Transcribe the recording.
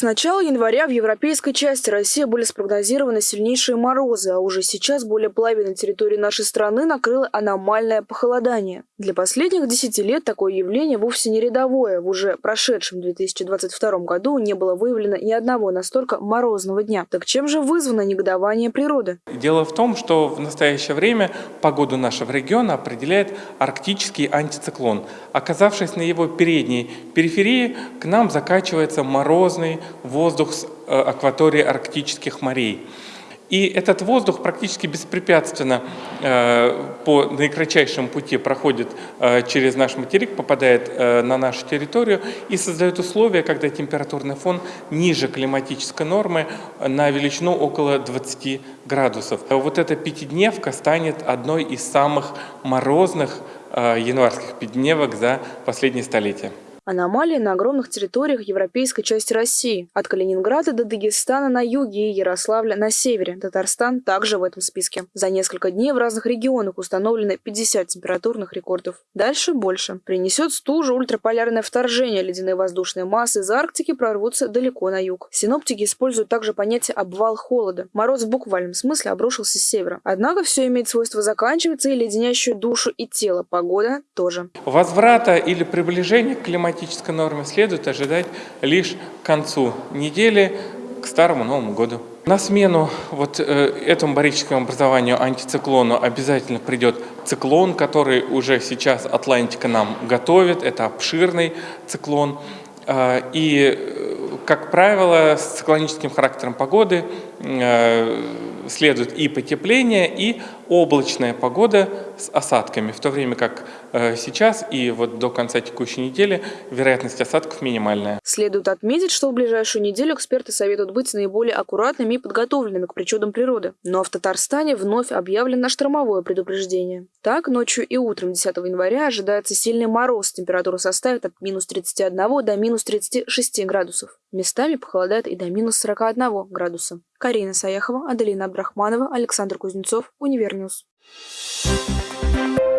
С начала января в европейской части России были спрогнозированы сильнейшие морозы, а уже сейчас более половины территории нашей страны накрыло аномальное похолодание. Для последних 10 лет такое явление вовсе не рядовое. В уже прошедшем 2022 году не было выявлено ни одного настолько морозного дня. Так чем же вызвано негодование природы? Дело в том, что в настоящее время погоду нашего региона определяет арктический антициклон. Оказавшись на его передней периферии, к нам закачивается морозный воздух с э, акватории арктических морей. И этот воздух практически беспрепятственно э, по наикратчайшему пути проходит э, через наш материк, попадает э, на нашу территорию и создает условия, когда температурный фон ниже климатической нормы на величину около 20 градусов. Вот эта пятидневка станет одной из самых морозных э, январских пятидневок за последние столетия. Аномалии на огромных территориях европейской части России. От Калининграда до Дагестана на юге и Ярославля на севере. Татарстан также в этом списке. За несколько дней в разных регионах установлены 50 температурных рекордов. Дальше больше. Принесет стужу ультраполярное вторжение. Ледяные воздушные массы из Арктики прорвутся далеко на юг. Синоптики используют также понятие «обвал холода». Мороз в буквальном смысле обрушился с севера. Однако все имеет свойство заканчиваться и леденящую душу и тело. Погода тоже. Возврата или приближения к климатическому климатической нормы следует ожидать лишь к концу недели, к Старому Новому году. На смену вот э, этому барическому образованию антициклону обязательно придет циклон, который уже сейчас Атлантика нам готовит. Это обширный циклон. Э, и, как правило, с циклоническим характером погоды э, следует и потепление, и облачная погода с осадками, в то время как э, сейчас и вот до конца текущей недели вероятность осадков минимальная. Следует отметить, что в ближайшую неделю эксперты советуют быть наиболее аккуратными и подготовленными к причудам природы. Но в Татарстане вновь объявлено штормовое предупреждение. Так, ночью и утром 10 января ожидается сильный мороз. Температура составит от минус 31 до минус 36 градусов. Местами похолодает и до минус 41 градуса. Карина Саяхова, Аделина Абдрахманова, Александр Кузнецов, UniverNews. Thank you